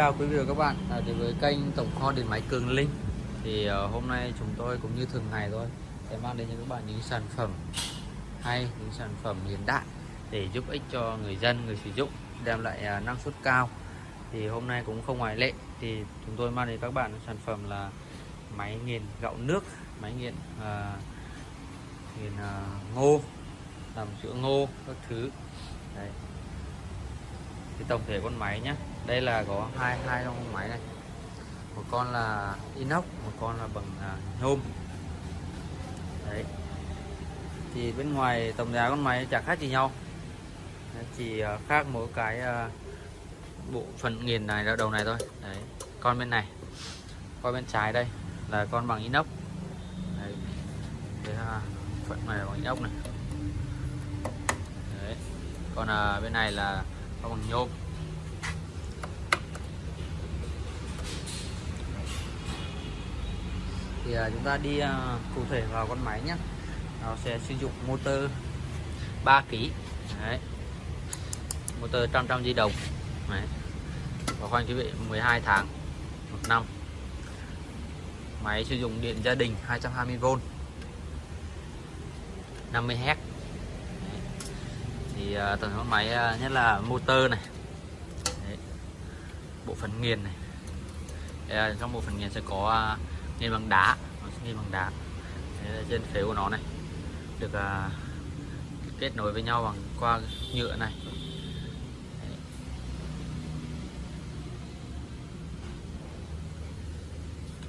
chào quý vị và các bạn. À, đến với kênh tổng kho điện máy Cường Linh thì uh, hôm nay chúng tôi cũng như thường ngày thôi sẽ mang đến cho các bạn những sản phẩm hay những sản phẩm hiện đại để giúp ích cho người dân người sử dụng đem lại uh, năng suất cao. Thì hôm nay cũng không ngoại lệ thì chúng tôi mang đến các bạn sản phẩm là máy nghiền gạo nước máy nghiền uh, nghiền uh, ngô làm sữa ngô các thứ. Đấy. thì tổng thể con máy nhé đây là có hai hai con máy này. Một con là inox một con là bằng à, nhôm. Đấy. Thì bên ngoài tổng giá con máy chẳng khác gì nhau. Chỉ à, khác mỗi cái à, bộ phận nghiền này ở đầu này thôi. Đấy con bên này. Con bên trái đây là con bằng inox. Đấy. Thế là phận này bằng inox này. Đấy. Còn à, bên này là con bằng nhôm. Thì uh, chúng ta đi uh, cụ thể vào con máy nhé nó sẽ sử dụng motor 3 kg Đấy. motor trăm trăm di động. Đấy. và khoan quý vị 12 tháng một năm. Máy sử dụng điện gia đình 220V 50 Hz thì uh, tổng con máy uh, nhất là motor này. Đấy. bộ phận nghiền này. Đây, trong bộ phận nghiền sẽ có uh, nghiền bằng đá. Nó sẽ nghiền bằng đá. Đấy, trên phế của nó này. Được à, kết nối với nhau bằng qua nhựa này. Đấy.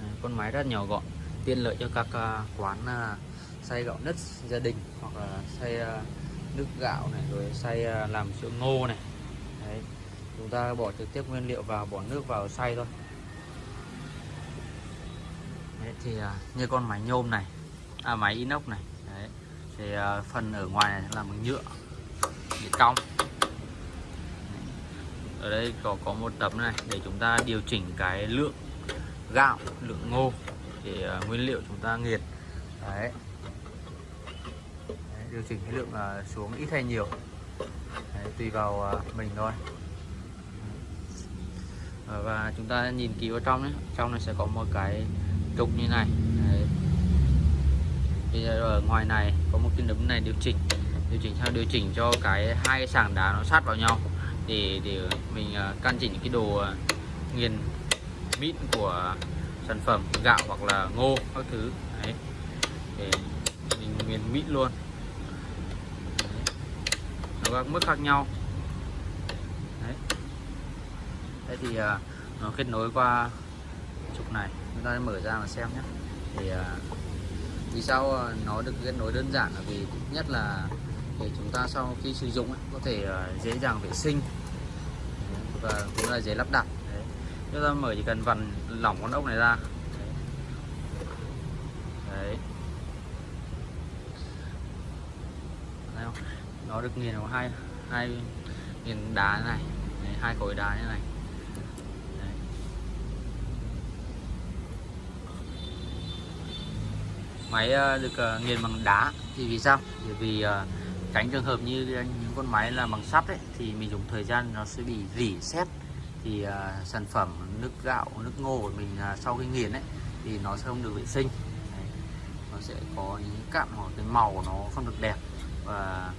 Đấy, con máy rất nhỏ gọn. Tiện lợi cho các à, quán à, xay gạo nứt gia đình hoặc là xay à, nước gạo này rồi xay làm sữa ngô này. Đấy. chúng ta bỏ trực tiếp nguyên liệu vào bỏ nước vào xay thôi. Đấy, thì uh, như con máy nhôm này à, máy inox này Đấy. thì uh, phần ở ngoài này là bằng nhựa bị cong ở đây có có một tấm này để chúng ta điều chỉnh cái lượng gạo lượng ngô để uh, nguyên liệu chúng ta nghiền đấy. đấy điều chỉnh cái lượng uh, xuống ít hay nhiều đấy, tùy vào uh, mình thôi và chúng ta nhìn kỹ vào trong đấy trong này sẽ có một cái trục như này Đấy. Bây giờ ở ngoài này có một cái nấm này điều chỉnh điều chỉnh sao điều chỉnh cho cái hai cái sàng đá nó sát vào nhau để để mình à, căn chỉnh cái đồ à, nghiền mịn của sản phẩm gạo hoặc là ngô các thứ Đấy. để mình nghiền mịn luôn Đấy. nó các mức khác nhau Đấy. Thế thì à, nó kết nối qua trục này. Chúng ta mở ra mà xem nhé. Thì à, vì sao à, nó được kết nối đơn giản? Là vì nhất là để chúng ta sau khi sử dụng ấy, có thể à, dễ dàng vệ sinh. Và cũng là dễ lắp đặt. Đấy. chúng ta mở chỉ cần vặn lỏng con ốc này ra. Đấy. Đấy không? nó được nghiền vào hai hai nghiền đá này Đấy, hai khối đá như này. Máy ờ, được ờ, nghiền bằng đá. Thì vì sao? Bởi vì ờ, tránh trường hợp như những con máy là bằng sắt ấy thì mình dùng thời gian nó sẽ bị rỉ sét. Thì uh, sản phẩm nước gạo nước ngô của mình uh, sau khi nghiền ấy thì nó sẽ không được vệ sinh. Đấy. nó sẽ có những cặn hoặc cái màu nó không được đẹp. Và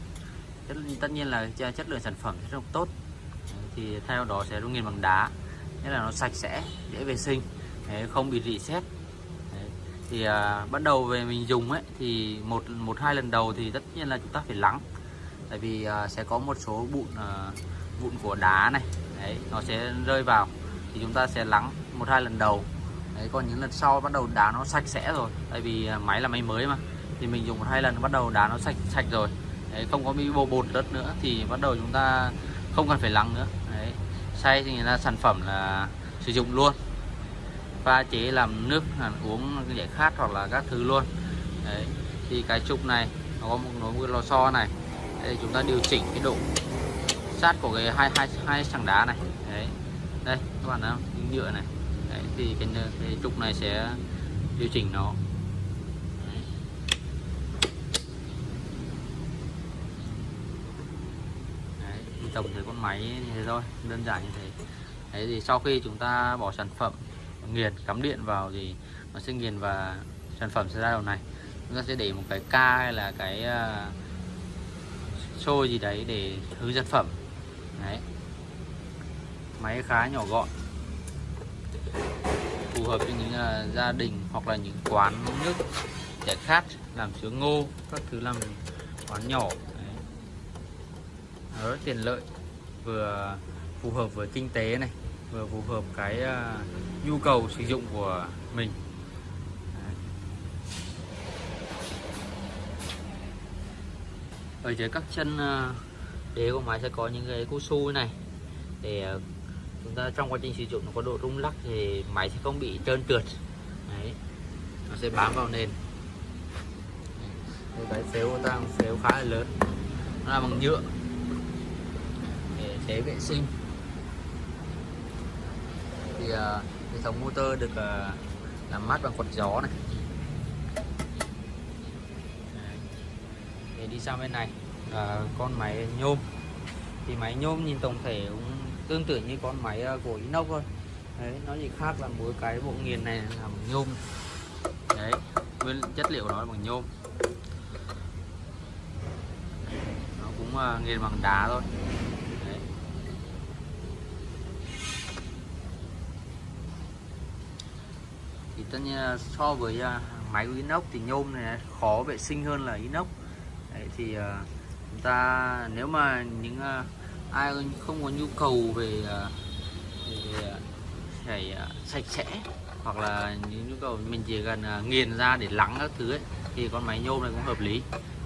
tất, tất nhiên là chất lượng sản phẩm sẽ không tốt. Đấy. thì theo đó sẽ nghiền bằng đá. Nghĩa là nó sạch sẽ dễ vệ sinh Đấy, không bị rỉ sét thì à, bắt đầu về mình dùng ấy thì một một hai lần đầu thì tất nhiên là chúng ta phải lắng. Tại vì à, sẽ có một số bụn à, vụn của đá này đấy nó sẽ rơi vào. Thì chúng ta sẽ lắng một hai lần đầu. Đấy còn những lần sau bắt đầu đá nó sạch sẽ rồi. Tại vì à, máy là máy mới mà. Thì mình dùng một hai lần bắt đầu đá nó sạch sạch rồi. Đấy, không có bị bồ bột đất nữa thì bắt đầu chúng ta không cần phải lắng nữa. Đấy xay thì người ta sản phẩm là sử dụng luôn pha chế làm nước uống giải khát hoặc là các thứ luôn. Đấy thì cái trục này nó có một nối lò xo này. Đây chúng ta điều chỉnh cái độ sát của cái hai hai hai sàng đá này. Đấy đây các bạn thấy không? Nhựa này. Đấy, thì cái, cái trục này sẽ điều chỉnh nó. Đấy. tổng thể con máy như thế thôi đơn giản như thế. Đấy thì sau khi chúng ta bỏ sản phẩm nghiền cắm điện vào thì nó sẽ nghiền và sản phẩm sẽ ra đầu này. Chúng ta sẽ để một cái ca hay là cái uh, xôi gì đấy để hướng sản phẩm. Đấy. Máy khá nhỏ gọn. Phù hợp cho những uh, gia đình hoặc là những quán nước giải khát làm sữa ngô các thứ làm quán nhỏ. Đấy. Nó rất tiện lợi. Vừa phù hợp với kinh tế này vừa phù hợp cái uh, nhu cầu sử dụng của mình. Ở dưới các chân ờ, đế của máy sẽ có những cái cao su này. Để ờ, chúng ta trong quá trình sử dụng nó có độ rung lắc thì máy sẽ không bị trơn trượt. Đấy nó sẽ bám vào nền. Cái cái phếu ta phếu khá là lớn. Nó là bằng nhựa. Để chế vệ sinh. Thì uh, hệ thống motor được ờ, làm mát bằng quạt gió này. Để đi sang bên này là con máy nhôm. Thì máy nhôm nhìn tổng thể cũng tương tự như con máy ờ, của inox thôi. Đấy, nó chỉ khác là mỗi cái bộ nghiền này là bằng nhôm. Đấy, nguyên chất liệu nó là bằng nhôm. Nó cũng nghiền bằng đá thôi. Thì tất nhiên so với à, máy của inox thì nhôm này khó vệ sinh hơn là inox. Đấy, thì à, chúng ta nếu mà những à, ai không có nhu cầu về, về phải sạch sẽ hoặc là những nhu cầu mình chỉ cần nghiền ra để lắng các thứ ấy, thì con máy nhôm này cũng hợp lý.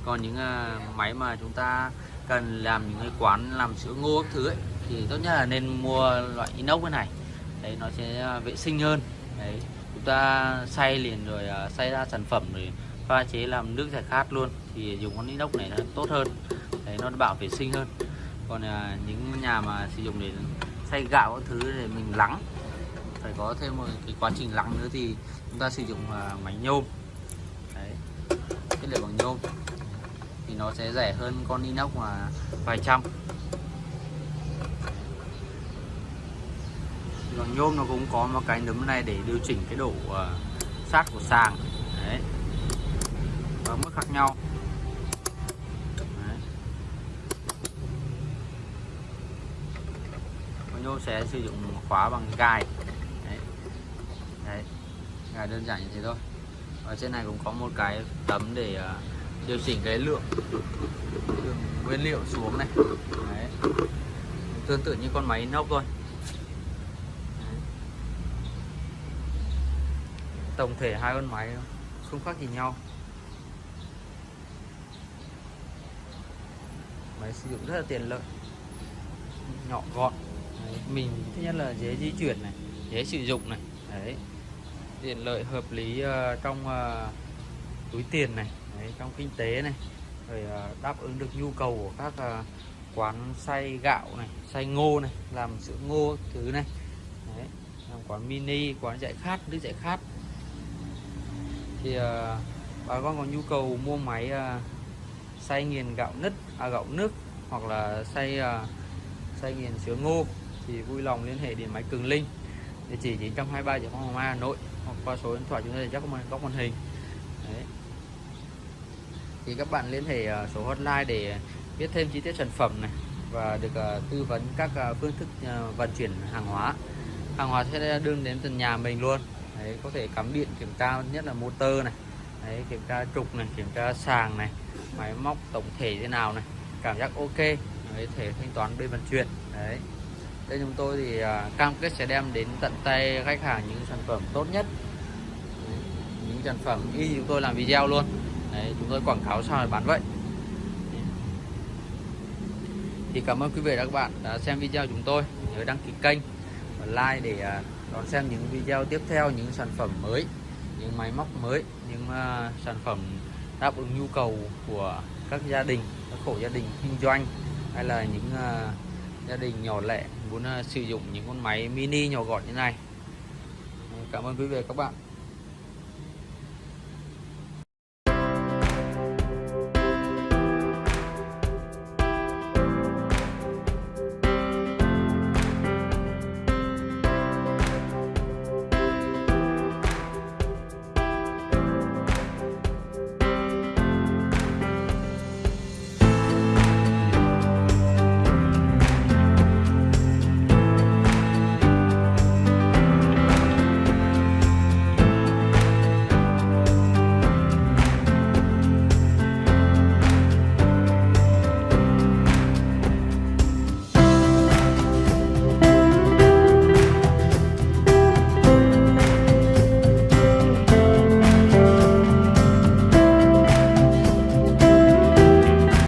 Còn những máy mà chúng ta cần làm những cái quán làm sữa ngô các thứ ấy, thì tốt nhất là nên mua loại inox cái này. Đấy nó sẽ vệ sinh hơn. Đấy ta xay liền rồi à, xay ra sản phẩm rồi pha chế làm nước giải khát luôn thì dùng con inox này nó tốt hơn. Đấy nó bảo vệ sinh hơn. Còn à, những nhà mà sử dụng để xay gạo các thứ để mình lắng. Phải có thêm một cái quá trình lắng nữa thì chúng ta sử dụng à, máy nhôm. Đấy chất liệu bằng nhôm. Thì nó sẽ rẻ hơn con inox mà vài trăm. Bằng nhôm nó cũng có một cái nấm này để điều chỉnh cái độ uh, sát của sàng. Đấy. Và mức khác nhau. Nhôm sẽ sử dụng khóa bằng gai. Đấy. đấy. Gai đơn giản như thế thôi. Ở trên này cũng có một cái tấm để uh, điều chỉnh cái lượng, lượng nguyên liệu xuống này. Đấy. tương tự như con máy nóc thôi đấy tổng thể hai con máy không khác gì nhau. Máy sử dụng rất là tiện lợi. Nhỏ gọn. Đấy, mình thứ nhất là dễ di chuyển này dễ sử dụng này. Đấy tiện lợi hợp lý uh, trong uh, túi tiền này đấy, trong kinh tế này. Rồi uh, đáp ứng được nhu cầu của các uh, quán xay gạo này xay ngô này làm sữa ngô thứ này. Đấy, làm quán mini quán giải khát nước giải khát thì uh, bà con có nhu cầu mua máy uh, xay nghiền gạo nứt à, gạo nước hoặc là xay uh, xay nghiền sữa ngô thì vui lòng liên hệ điện máy Cường Linh. Địa chỉ 923 Giải Phóng Hoàng Mai Hà Nội hoặc qua số điện thoại chúng tôi chắc có góc màn hình. Đấy. thì các bạn liên hệ số hotline để biết thêm chi tiết sản phẩm này và được uh, tư vấn các uh, phương thức uh, vận chuyển hàng hóa. Hàng hóa sẽ đưa đến tận nhà mình luôn. Đấy, có thể cắm điện kiểm tra nhất là motor này. Đấy, kiểm tra trục này kiểm tra sàng này máy móc tổng thể thế nào này cảm giác ok. Đấy, thể thanh toán bên vận chuyển. Đấy. Đây chúng tôi thì à, cam kết sẽ đem đến tận tay khách hàng những sản phẩm tốt nhất. Đấy, những sản phẩm y chúng tôi làm video luôn. Đấy, chúng tôi quảng cáo sao để bán vậy. Thì cảm ơn quý vị và các bạn đã xem video chúng tôi. Nhớ đăng ký kênh và like để à, đón xem những video tiếp theo những sản phẩm mới những máy móc mới những uh, sản phẩm đáp ứng nhu cầu của các gia đình các hộ gia đình kinh doanh hay là những uh, gia đình nhỏ lẻ muốn uh, sử dụng những con máy mini nhỏ gọn như này. Cảm ơn quý vị và các bạn.